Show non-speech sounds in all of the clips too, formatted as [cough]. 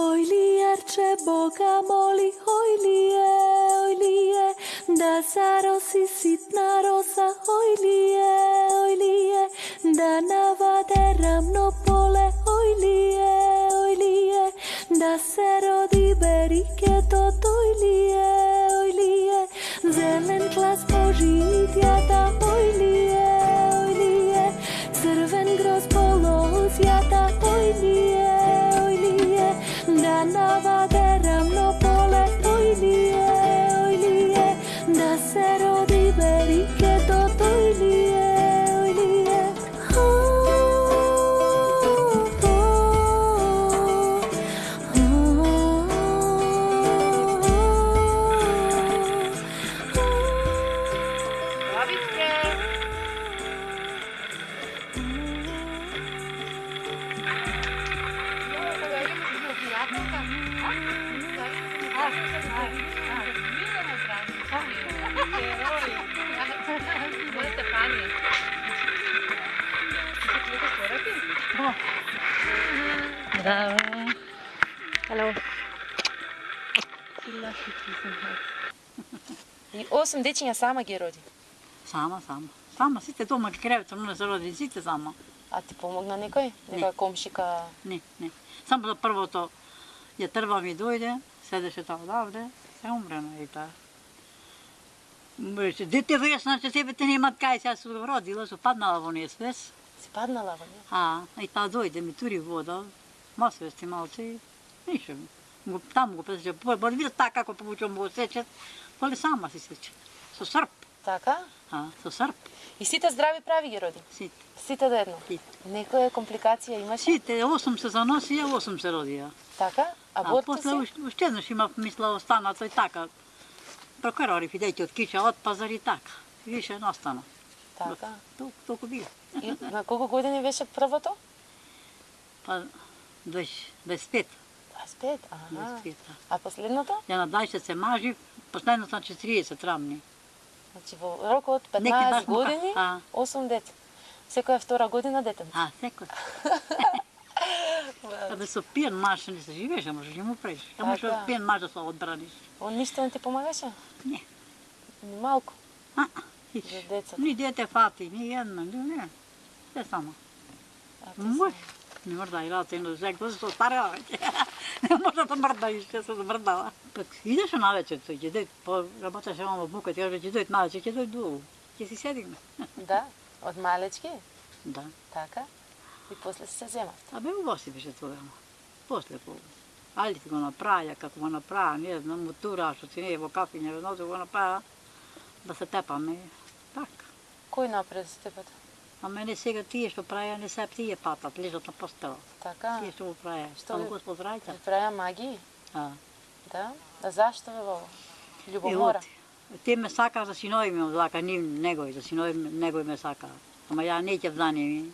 Oj lijarče Boga moli, oj lije, oj lije, da zarosi sitna rosa, oj lije, oj lije, da navade ravno pole, oj lije, oj lije, da se rodi berike to, oj lije, oj lije, zelen glas požitjata, oj И осум дечиња сама ги роди. Сама, сама. Сама, сите дома ги креветом, не се роди, сите сама. А ти помогна некој? Нека комшика? Не, не. Само за првото, ја трва ми дојде, седеше тоа одавде, се умрена и таа. Беше, дете веш, значи тебе те немат кај, сега су родила, су паднала во неја свес. Си паднала во неја? А, и таа дојде, ми тури вода, ма свести малце и нише. Таму го пресече, боли видат така како помучам го сечет, боли сама си сече. Со срп, Така? а, со срп, И сите здрави прави ги роди? сите. Сите до едно? Сите. Некоја компликација имаше? Сите, 8 се заноси, 8 се родија. Така? А А после си? уште, еднаш имав мисла останато и така. Прокарори видејте од киша, од пазар и така. Више не остана. Така. Толку, толку било. И на колку години беше првото? [laughs] Па 20, 25. 25, ага. 25. да. А последното? Ја на 20 се мажи, последното на 40 рамни. Значи во рок од Неки 15 баш му ка- години, а. 8 деца. Секоја втора година дете. А, секој. [laughs] А да со пиен маж не се живееше, може не му преш. А може од пиен маж да се одбраниш. Он ништо не ти помагаше? Не. Ни малку А, за децата. ни дете фати, ни една, ни не. Се само. А не мрда и раци на зек, тоа се остарела веќе. [laughs] [laughs] Не може да мрда и ще се замрдала. Пак идеше навечер, тој ќе дојд, по работеше во бука, ќе ќе дојд навечер, ќе дојд долу. Ќе си седиме. [laughs] Да, од малечки, Да. така. И после се земав. А бе убаво си беше тогава. После по Али ти го направја, како го направа, не знам, мотура, што си не е во кафиња, ведно го направа, да се тепаме. Така. Кој напред за тебата? А мене сега тие што правија, не се тие патат, лежат на постела. Така. Тие што го правија. Што ви- Господ рајка. Ви правја магии? А. Да. А зашто ве во И Љубомора? те ме сака за синови ми, одлака, нив, негој, за синови ми- негој ме сака. Ама ја не ќе за ними.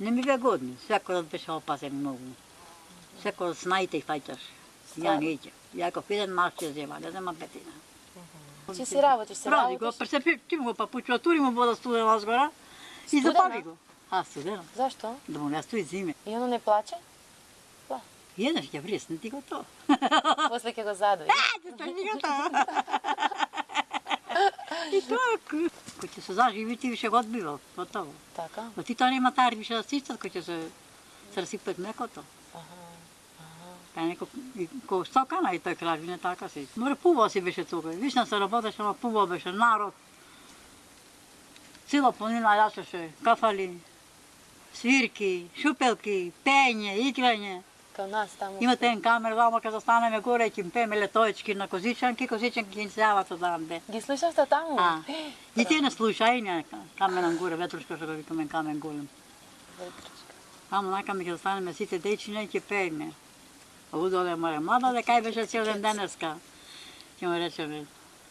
Не ми бе годни, секој да беше опасен многу. Секој да снаите и фаќаш. Ја не ќе. Ја ако еден маш ќе зема, не зема петина. Ти си работиш, се Ради го, работиш? пресепи, ти му го папучува, тури му вода студена згора и запави го. А, студена. Зашто? Да му не стои зиме. И оно не плаче? И еднаш ќе вресне ти го то. После ќе го задои. Ќе стои ти го то. И така. Кој ќе се заживи, ти више го одбива, готово. Така? Но ти тоа нема тари више да сичат, кој ќе се млекото. Аха. Па неко и ко стокана и тој краж не така си. Море пубаво си беше тука. Вишна се работеше, ама пубаво беше народ. Цела планина јасеше, кафали, свирки, шупелки, пење, играње. Као нас таму. Имате еден камер вама кога застанеме горе ќе пееме летоечки на козичанки, козичанки ќе се јават одамде. Ги слушавте таму? А, и те не слушајне, каменан горе, ветрушка што го викаме камен голем. Ветричка. Таму нака ми ќе застанеме сите дечиња и ќе пееме. А удоле моја млада дека кај беше цел ден денеска. Ќе му речеме,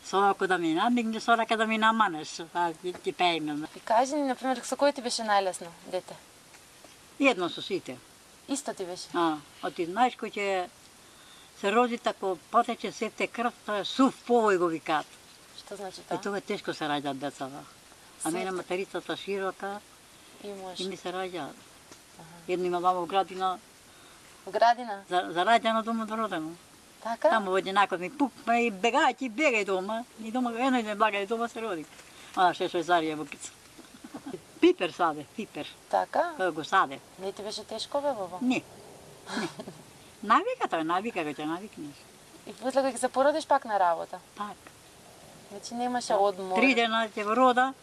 Сорако да ми намигне, сорака да ми наманеш, а ќе ќе пееме. И кажи ни, например, со кој ти беше најлесно, дете? Едно со сите. Исто ти беше? А, а ти знаеш кој ќе се роди тако потече сете крв, тоа е сув повој го викаат. Што значи И тоа? тоа е тешко се раѓаат децата. А мене материцата широка И може. и ми се раѓаат. Едно има вамо в градина, В градина? За, за раѓано дома до родено. Така? Таму во единакот ми пук, па и бегај, ти бегај дома. И дома, едно и благај дома се роди. А, ше ше зарија букица. Пипер саде, пипер. Така? Кој го саде. Не ти беше тешко бе, баба? Не. Не. Навика тој, навика го ќе навикнеш. И после кога ќе се породиш пак на работа. Так. Значи немаше одмор. Три дена ќе го рода.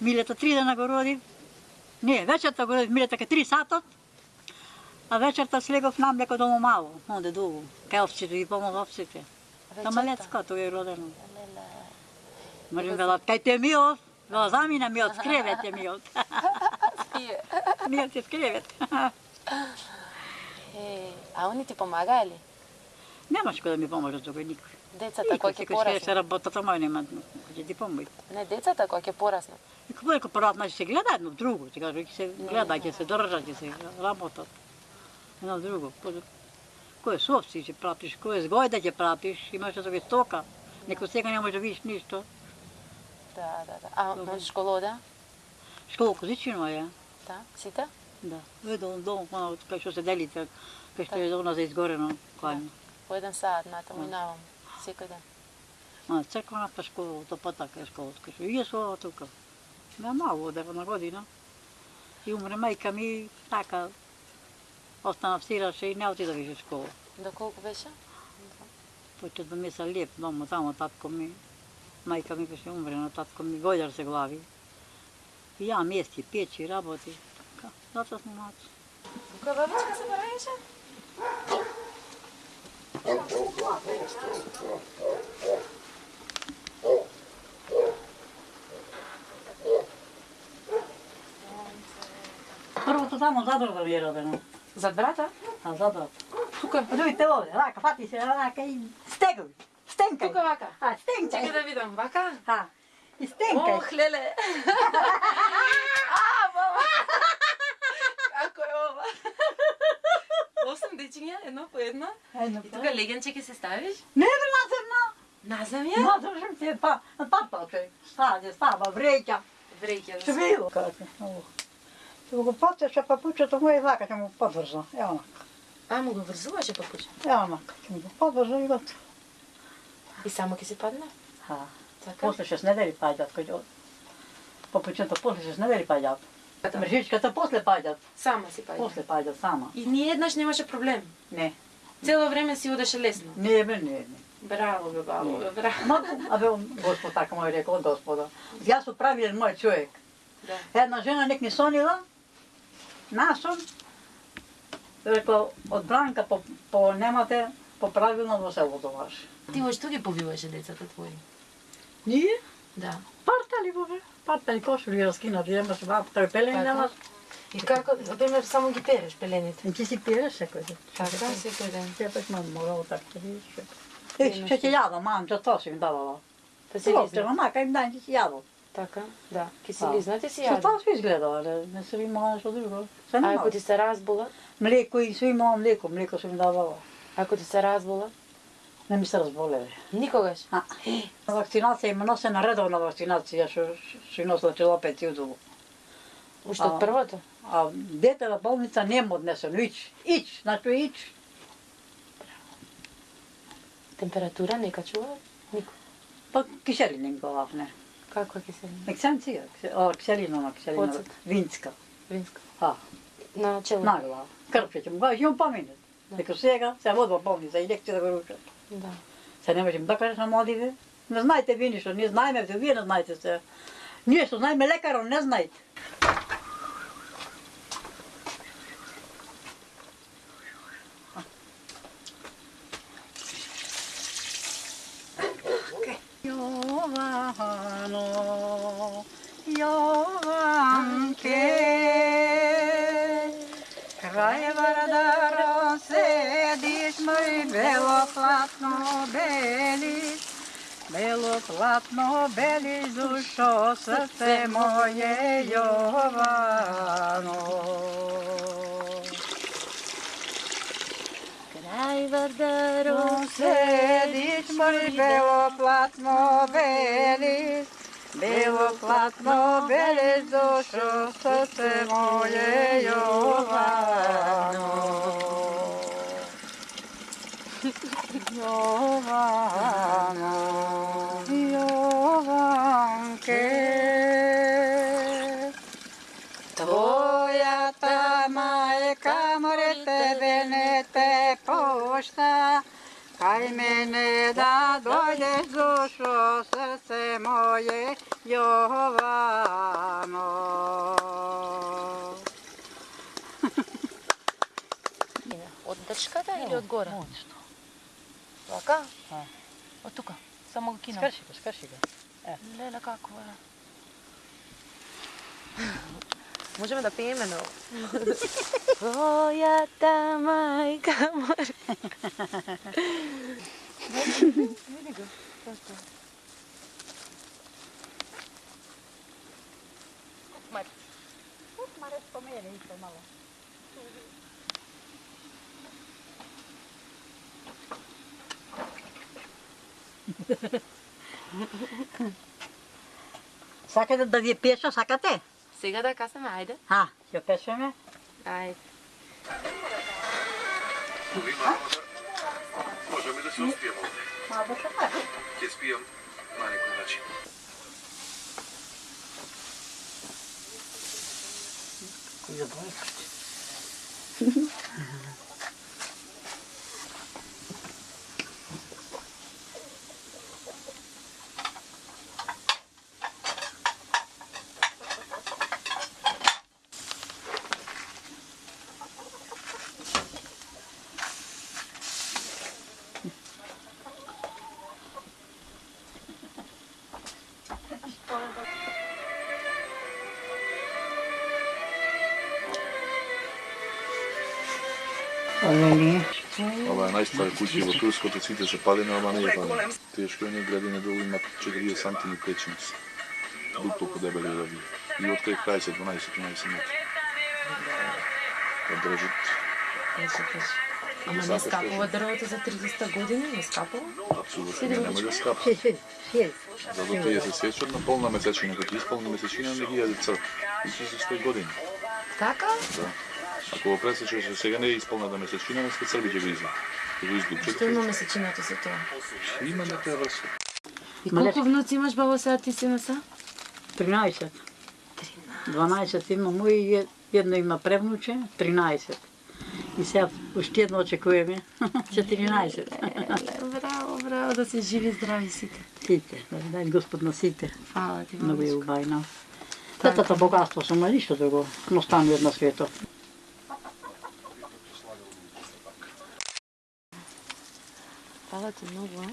Милето три дена го роди. Не, вечерта го роди Милето ке три сатот. А вечерта слегов на млеко дома мало, онде долу. Кај овците и помог овците. На малецко тоа е родено. Можем вела, кај те миот, вела замина миот, скревет [laughs] е миот. Миот е скревет. [laughs] А они ти помагаа ли? Немаш кој да ми поможе тој никој. Децата кои ќе ќе се пораснат? работата мој нема кој ќе ти помој. Не, децата кои ќе пораснат. Како дека порат значи се гледа едно друго, ќе се гледа, ќе се држат, ќе се работат. Едно друго. Кој- совци ќе пратиш, кој е згојда ќе пратиш, имаш да тоа стока. Некој сега не може да видиш ништо. Да, да, да. А можеш школа ода? Школа козичино е, Да, сите? да. Едо дом, оно кај што се делите, кај што е она за изгорено, кај. По еден саат натаму и навам. Секој ден. А црквената школа, тоа па така е школа, кај што и е со тука. Ме мало од на година. И умре мајка ми така. Остана в Сираше и не отида више школа. До колку беше? Почет да ми се леп дома, тамо татко ми. Мајка ми беше умрена, татко ми гојар се глави. И ја мести, печи, работи. Ка, Затоа сме маци. Која бабичка се бараеше? Првото тамо задор да ми е родено. Зад брата? А задор. Тука. Дојте овде, рака, фати се, рака и стегој. Стенкај. Тука вака. А, стенкај. Чекај да видам. Вака? А, и стенкај. Ох, леле. [laughs] а, мама. Како е ова? Осем дечиња, едно по едно. Едно, И тука легенче ќе се ставиш? Не бе, наземна. На земја? Наземна се па, на татото. Стаде, става, вреќа. Вреќа да се. Свило. Како? Ќе го потече папучето мој вака ќе му подврза. Ево онака. А, му го врзуваше папуч. Ево онака. Ќе му го подврза и готово. И само ќе се падне? А, Така? после шест недели паѓат кој Папучето после шест недели паѓат. Мржичката после паѓат. Само си падне. После паѓат сама. И ни еднаш немаше проблем. Не. Цело време си одеше лесно. Не бе, не, не. Браво, бе, баво, бе, браво. Ма, абе, Господ така му е рекол, Господа. Јас сум правилен мој човек. Да. Една жена нек ни сонила, насон, рекол, од Бранка по, по немате, по правилно во селото ваше. Ти ош ги побиваше децата твои? Ние? Да. Партали во бе, партали кошули раскинати, имаш баб, тој пелени Така. немаш. И како, например, само ги переш пелените? И ти си пиеш секој ден. Така, секој ден. Ја пак мам морал така да видиш. Е, што ќе јадам, мам, што тоа си ми давала. Па се лизна. мака им дај, ќе си јадам. Така, да. Ки си си јаде. тоа се изгледала, не, не се имала нешто друго. Се А ако ти се разбола? Млеко и се имала млеко, млеко се ми давала. Ако ти се разбола? Не ми се разболеле. Никогаш? А, [gasps] вакцинација има носена редовна вакцинација што што носела челопет и удово. Уште од првото? А дете на болница нема однесено, ич, ич, значи ич. Температура не качува? Нико. Па киселина им глав, не. Каква киселина? О, киселина, на киселина, Оцет. винска. Винска. А, На чело? на глава. Крпче ќе му имам поминет. Дека сега се водва болница и лекција да го ручат. Да. Се не можем да кажеш на младиве. Не знаете ви ништо, ние знаеме, вие не знаете се. Ние што знаеме лекарот, не знаете. Јовано, Јованке, крај вардарон седиш, мој бело платно белиш, бело платно белиш, душо срце моје Јовано. Крај вардарон najverderu sedić moj belo platno velis, belo platno velis dušo srce moje Jovano. Jovano. [laughs] море тебе не те пошта. Кај мене да дојдеш душо, срце моје, Јовано. [laughs] Од дршката или од горе? Моќно. Вака? Да. Од тука. Само го кинам. Скрши го, скрши го. Леле како е. Можеме да пееме на Твојата мајка море. Види го. Како. Мајка. Маре спомene исто мало. Сакате да ви пеша, сакате? Сега да касаме, ајде. Ха, ќе пешеме. Ајде. Можеме да се успиеме овде. Ма да се пак. Ќе спијам на некој начин. Ове Ова е најстара куќа во Турското, сите се палени, ама не е палена. Тие што не градине долу имат 40 сантими печеници. Дупло подебели од овие. И од кај крај се 12-13 метри. Да држат. Ама не скапува дрвото за 300 години, не скапува? Апсолутно не, нема да скапа. Си, си, си. За да тие се сечат на полна месечина, кога исполни месечина не ги јаде црв. И се за 100 години. Така? Да. Ако го пресечеш за сега не е исполната месечина, не сте црви ќе го. Ќе го излучите. Што има месечината со тоа? Има некоја врска. И колку внуци имаш баба сега ти си са? 13. 12 има мој и е- едно има превнуче, 13. И сега уште едно очекуваме, [laughs] 14. Браво, браво, да се живи здрави сите. Сите, да дај Господ на сите. Фала ти, Многу е мамичко. убајна. Така. Тетата богатство сум, ништо друго. Не останува на светот. Фала ти многу, а?